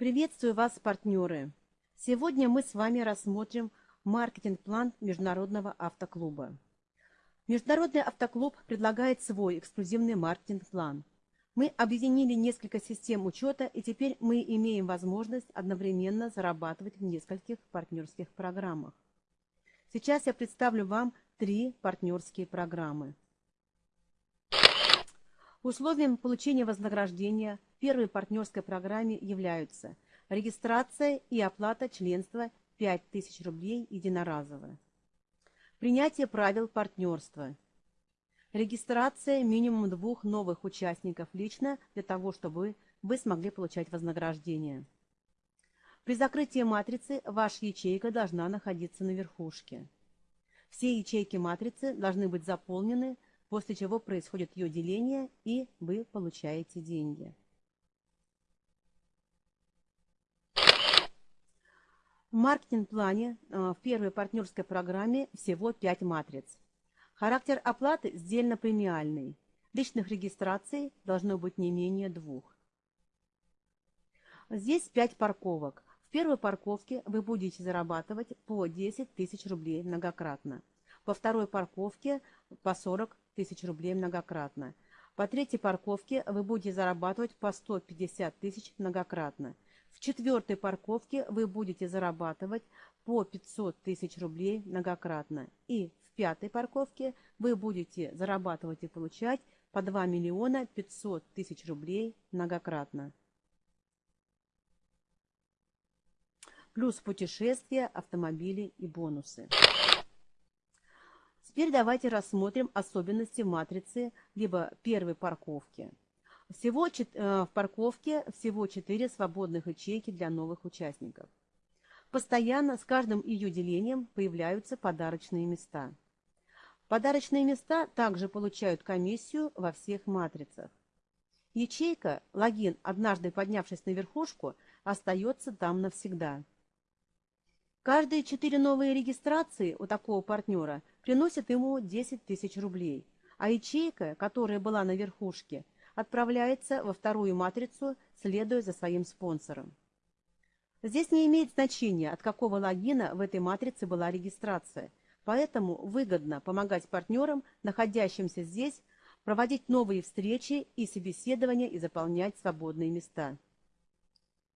Приветствую вас, партнеры! Сегодня мы с вами рассмотрим маркетинг-план Международного автоклуба. Международный автоклуб предлагает свой эксклюзивный маркетинг-план. Мы объединили несколько систем учета, и теперь мы имеем возможность одновременно зарабатывать в нескольких партнерских программах. Сейчас я представлю вам три партнерские программы. Условием получения вознаграждения в первой партнерской программе являются регистрация и оплата членства 5000 рублей единоразово, принятие правил партнерства, регистрация минимум двух новых участников лично для того, чтобы вы смогли получать вознаграждение. При закрытии матрицы ваша ячейка должна находиться на верхушке. Все ячейки матрицы должны быть заполнены после чего происходит ее деление, и вы получаете деньги. В маркетинг-плане э, в первой партнерской программе всего 5 матриц. Характер оплаты сдельно-премиальный. Личных регистраций должно быть не менее двух. Здесь 5 парковок. В первой парковке вы будете зарабатывать по 10 тысяч рублей многократно. Во второй парковке по 40 тысяч рублей многократно. По третьей парковке вы будете зарабатывать по 150 тысяч многократно. В четвертой парковке вы будете зарабатывать по 500 тысяч рублей многократно. И в пятой парковке вы будете зарабатывать и получать по 2 миллиона 500 тысяч рублей многократно. Плюс путешествия, автомобили и бонусы. Теперь давайте рассмотрим особенности матрицы либо первой парковки. Всего э, в парковке всего 4 свободных ячейки для новых участников. Постоянно с каждым ее делением появляются подарочные места. Подарочные места также получают комиссию во всех матрицах. Ячейка, логин, однажды поднявшись на верхушку, остается там навсегда. Каждые четыре новые регистрации у такого партнера приносят ему 10 тысяч рублей, а ячейка, которая была на верхушке, отправляется во вторую матрицу, следуя за своим спонсором. Здесь не имеет значения, от какого логина в этой матрице была регистрация, поэтому выгодно помогать партнерам, находящимся здесь, проводить новые встречи и собеседования и заполнять свободные места.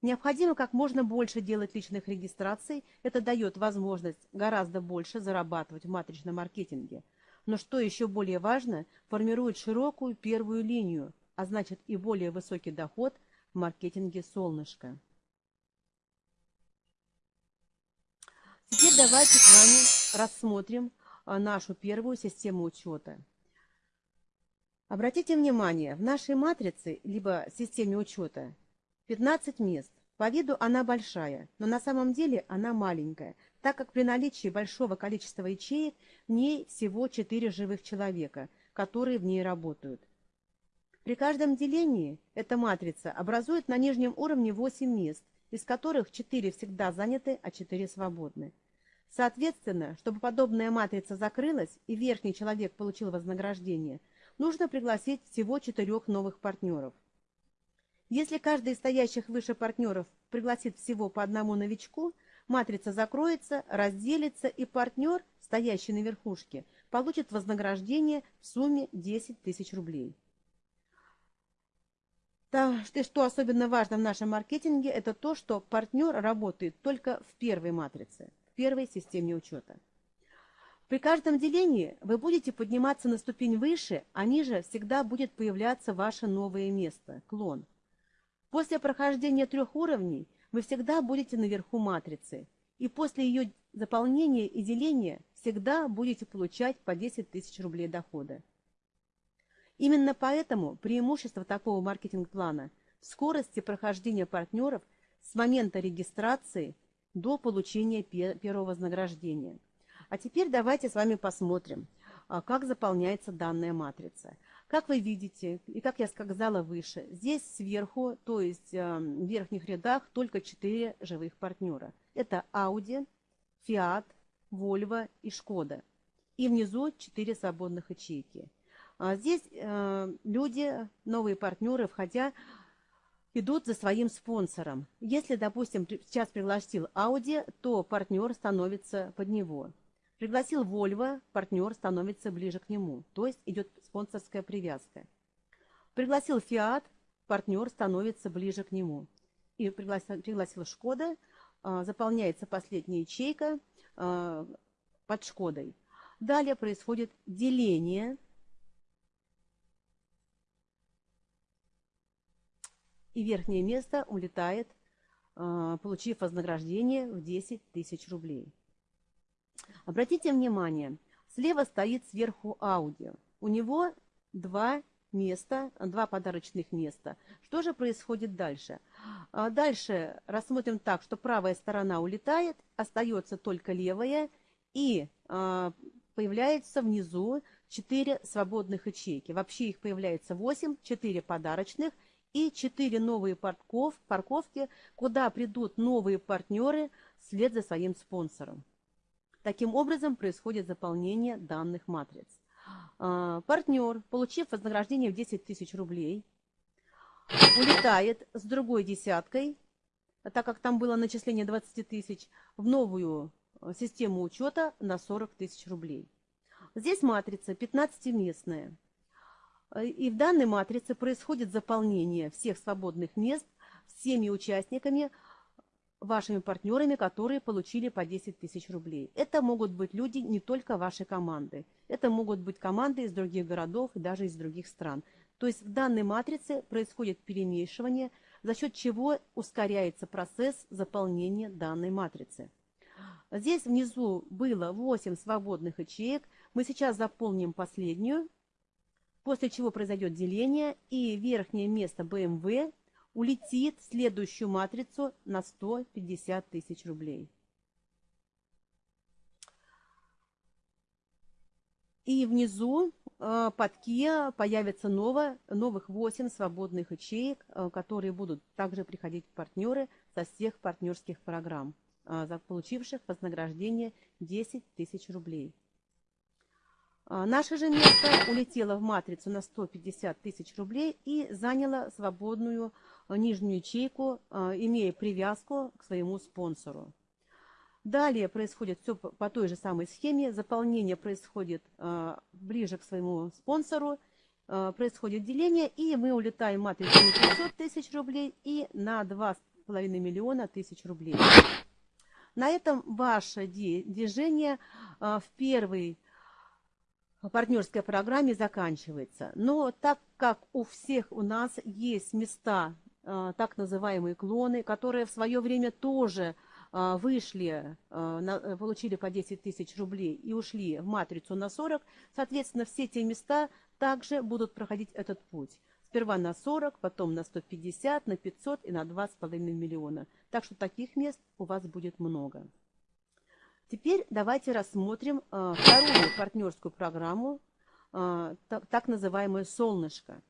Необходимо как можно больше делать личных регистраций. Это дает возможность гораздо больше зарабатывать в матричном маркетинге. Но что еще более важно, формирует широкую первую линию, а значит и более высокий доход в маркетинге «Солнышко». Теперь давайте с вами рассмотрим а, нашу первую систему учета. Обратите внимание, в нашей матрице, либо системе учета, 15 мест. По виду она большая, но на самом деле она маленькая, так как при наличии большого количества ячеек в ней всего 4 живых человека, которые в ней работают. При каждом делении эта матрица образует на нижнем уровне 8 мест, из которых 4 всегда заняты, а 4 свободны. Соответственно, чтобы подобная матрица закрылась и верхний человек получил вознаграждение, нужно пригласить всего 4 новых партнеров. Если каждый из стоящих выше партнеров пригласит всего по одному новичку, матрица закроется, разделится, и партнер, стоящий на верхушке, получит вознаграждение в сумме 10 тысяч рублей. Да, что особенно важно в нашем маркетинге, это то, что партнер работает только в первой матрице, в первой системе учета. При каждом делении вы будете подниматься на ступень выше, а ниже всегда будет появляться ваше новое место – клон – После прохождения трех уровней вы всегда будете наверху матрицы, и после ее заполнения и деления всегда будете получать по 10 тысяч рублей дохода. Именно поэтому преимущество такого маркетинг-плана в скорости прохождения партнеров с момента регистрации до получения первого вознаграждения. А теперь давайте с вами посмотрим, а, как заполняется данная матрица. Как вы видите, и как я сказала выше, здесь сверху, то есть э, в верхних рядах, только 4 живых партнера. Это Audi, Fiat, Volvo и Skoda. И внизу 4 свободных ячейки. А здесь э, люди, новые партнеры, входя идут за своим спонсором. Если, допустим, сейчас пригласил Audi, то партнер становится под него. Пригласил Volvo, партнер становится ближе к нему. То есть идет спонсорская привязка. Пригласил Fiat, партнер становится ближе к нему. И пригласил, пригласил Шкода, а, заполняется последняя ячейка а, под Шкодой. Далее происходит деление и верхнее место улетает, а, получив вознаграждение в 10 тысяч рублей. Обратите внимание, слева стоит сверху аудио. У него два места, два подарочных места. Что же происходит дальше? А, дальше рассмотрим так, что правая сторона улетает, остается только левая, и а, появляется внизу 4 свободных ячейки. Вообще их появляется 8, 4 подарочных и 4 новые парков, парковки, куда придут новые партнеры вслед за своим спонсором. Таким образом происходит заполнение данных матриц. А, партнер, получив вознаграждение в 10 тысяч рублей, улетает с другой десяткой, так как там было начисление 20 тысяч, в новую а, систему учета на 40 тысяч рублей. Здесь матрица 15-местная. И в данной матрице происходит заполнение всех свободных мест всеми участниками, вашими партнерами, которые получили по 10 тысяч рублей. Это могут быть люди не только вашей команды. Это могут быть команды из других городов и даже из других стран. То есть в данной матрице происходит перемешивание, за счет чего ускоряется процесс заполнения данной матрицы. Здесь внизу было 8 свободных ячеек. Мы сейчас заполним последнюю после чего произойдет деление, и верхнее место BMW улетит в следующую матрицу на 150 тысяч рублей. И внизу э, под Kia появится ново, новых 8 свободных ячеек, э, которые будут также приходить партнеры со всех партнерских программ, э, получивших вознаграждение 10 тысяч рублей. Наше же место улетело в матрицу на 150 тысяч рублей и заняло свободную нижнюю ячейку, а, имея привязку к своему спонсору. Далее происходит все по той же самой схеме. Заполнение происходит ближе к своему спонсору, происходит деление, и мы улетаем матрицу на 500 тысяч рублей и на 2,5 миллиона тысяч рублей. На этом ваше движение в первый партнерской программе заканчивается. Но так как у всех у нас есть места, так называемые клоны, которые в свое время тоже а, вышли, а, получили по 10 тысяч рублей и ушли в матрицу на 40, соответственно, все те места также будут проходить этот путь. Сперва на 40, потом на 150, на 500 и на 2,5 миллиона. Так что таких мест у вас будет много. Теперь давайте рассмотрим э, вторую партнерскую программу, э, так называемое «Солнышко».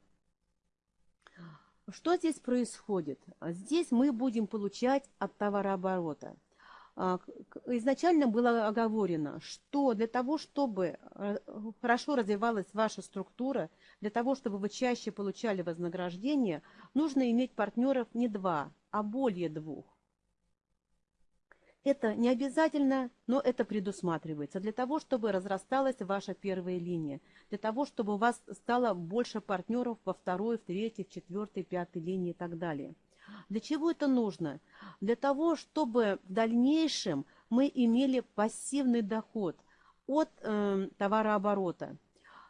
Что здесь происходит? Здесь мы будем получать от товарооборота. А, изначально было оговорено, что для того, чтобы э, хорошо развивалась ваша структура, для того, чтобы вы чаще получали вознаграждение, нужно иметь партнеров не два, а более двух. Это не обязательно, но это предусматривается для того, чтобы разрасталась ваша первая линия, для того, чтобы у вас стало больше партнеров во второй, в третьей, в четвертой, пятой линии и так далее. Для чего это нужно? Для того, чтобы в дальнейшем мы имели пассивный доход от э, товарооборота.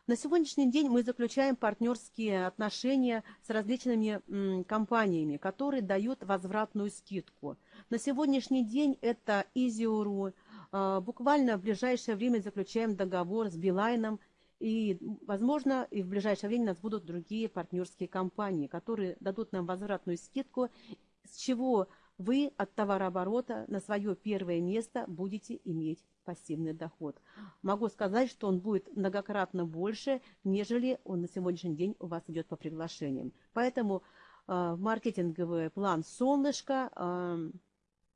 На сегодняшний день мы заключаем партнерские отношения с различными м, компаниями, которые дают возвратную скидку. На сегодняшний день это Изиуру. А, буквально в ближайшее время заключаем договор с Билайном. И, возможно, и в ближайшее время у нас будут другие партнерские компании, которые дадут нам возвратную скидку, с чего вы от товарооборота на свое первое место будете иметь пассивный доход. Могу сказать, что он будет многократно больше, нежели он на сегодняшний день у вас идет по приглашениям. Поэтому э, маркетинговый план «Солнышко» э,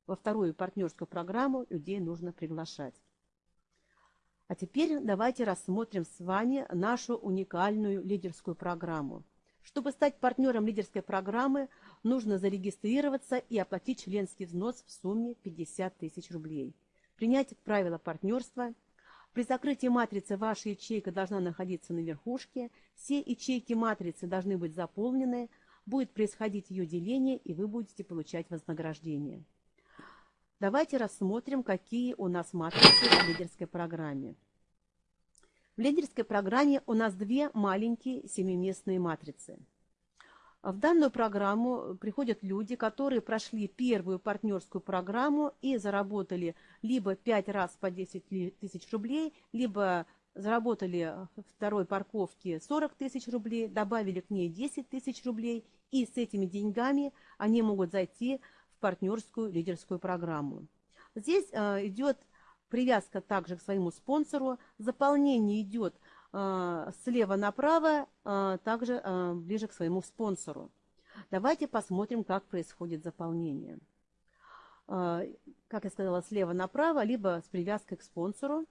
во вторую партнерскую программу людей нужно приглашать. А теперь давайте рассмотрим с вами нашу уникальную лидерскую программу. Чтобы стать партнером лидерской программы, нужно зарегистрироваться и оплатить членский взнос в сумме 50 тысяч рублей. Принять правила партнерства. При закрытии матрицы ваша ячейка должна находиться на верхушке. Все ячейки матрицы должны быть заполнены. Будет происходить ее деление, и вы будете получать вознаграждение. Давайте рассмотрим, какие у нас матрицы в лидерской программе. В лидерской программе у нас две маленькие семиместные матрицы. В данную программу приходят люди, которые прошли первую партнерскую программу и заработали либо 5 раз по 10 тысяч рублей, либо заработали второй парковке 40 тысяч рублей, добавили к ней 10 тысяч рублей, и с этими деньгами они могут зайти в партнерскую лидерскую программу. Здесь э, идет привязка также к своему спонсору, заполнение идет э, слева направо, э, также ближе к своему спонсору. Давайте посмотрим, как происходит заполнение. Как я сказала, слева направо, либо с привязкой к спонсору.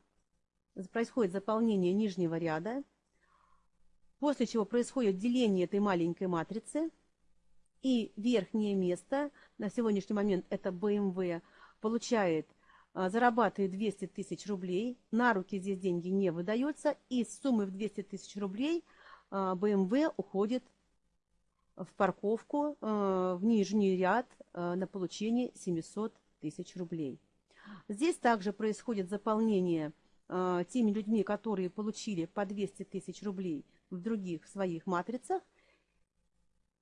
Происходит заполнение нижнего ряда, после чего происходит деление этой маленькой матрицы, и верхнее место, на сегодняшний момент это BMW, получает а, зарабатывает 200 тысяч рублей, на руки здесь деньги не выдаются, и с суммы в 200 тысяч рублей BMW а, уходит в парковку, а, в нижний ряд на получение 700 тысяч рублей. Здесь также происходит заполнение теми людьми, которые получили по 200 тысяч рублей в других своих матрицах.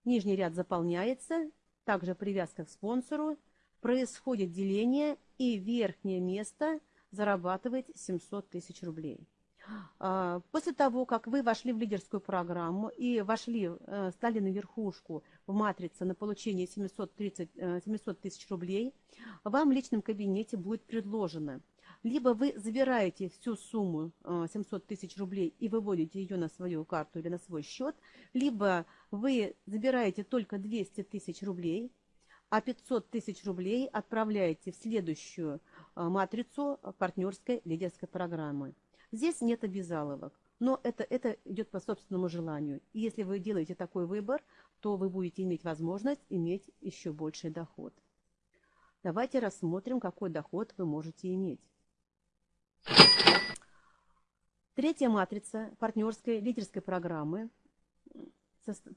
Нижний ряд заполняется, также привязка к спонсору, происходит деление, и верхнее место зарабатывает 700 тысяч рублей. А, после того, как вы вошли в лидерскую программу и вошли, э, стали на верхушку в матрице на получение 730, 700 э, тысяч рублей, вам в личном кабинете будет предложено либо вы забираете всю сумму 700 э, тысяч рублей и выводите ее на свою карту или на свой счет, либо вы забираете только 200 тысяч рублей – а 500 тысяч рублей отправляете в следующую а, матрицу партнерской лидерской программы. Здесь нет обязаловок, но это, это идет по собственному желанию. И если вы делаете такой выбор, то вы будете иметь возможность иметь еще больший доход. Давайте рассмотрим, какой доход вы можете иметь. Третья матрица партнерской лидерской программы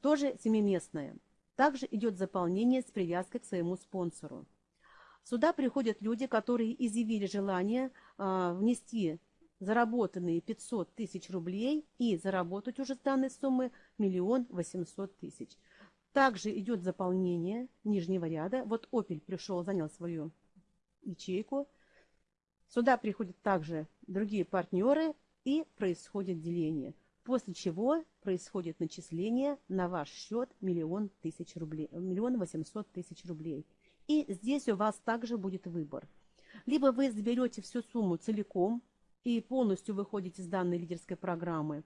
тоже семиместная. Также идет заполнение с привязкой к своему спонсору. Сюда приходят люди, которые изъявили желание э, внести заработанные 500 тысяч рублей и заработать уже с данной суммы миллион восемьсот тысяч. Также идет заполнение нижнего ряда. Вот Опель пришел, занял свою ячейку. Сюда приходят также другие партнеры и происходит деление после чего происходит начисление на ваш счет миллион тысяч рублей, миллион восемьсот тысяч рублей. И здесь у вас также будет выбор. Либо вы заберете всю сумму целиком и полностью выходите из данной лидерской программы,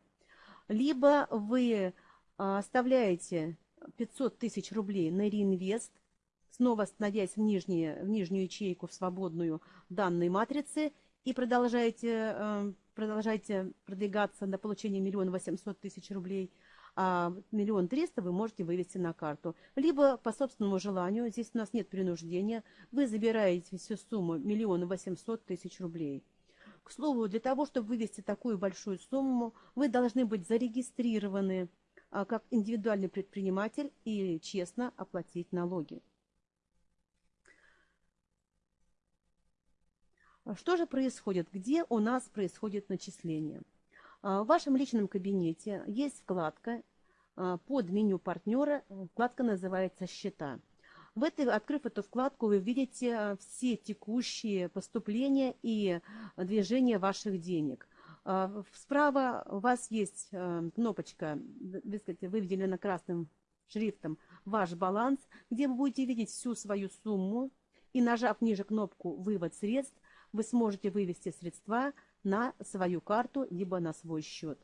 либо вы а, оставляете 500 тысяч рублей на реинвест, снова становясь в, нижние, в нижнюю ячейку, в свободную данной матрицы, и продолжаете э, продолжаете продвигаться на получение миллиона восемьсот тысяч рублей, а миллион триста вы можете вывести на карту. Либо по собственному желанию, здесь у нас нет принуждения, вы забираете всю сумму миллион восемьсот тысяч рублей. К слову, для того, чтобы вывести такую большую сумму, вы должны быть зарегистрированы а, как индивидуальный предприниматель и честно оплатить налоги. Что же происходит? Где у нас происходит начисление? А, в вашем личном кабинете есть вкладка а, под меню партнера, вкладка называется «Счета». В этой, открыв эту вкладку, вы видите все текущие поступления и движения ваших денег. Справа у вас есть кнопочка, выведена красным шрифтом «Ваш баланс», где вы будете видеть всю свою сумму и, нажав ниже кнопку «Вывод средств», вы сможете вывести средства на свою карту, либо на свой счет.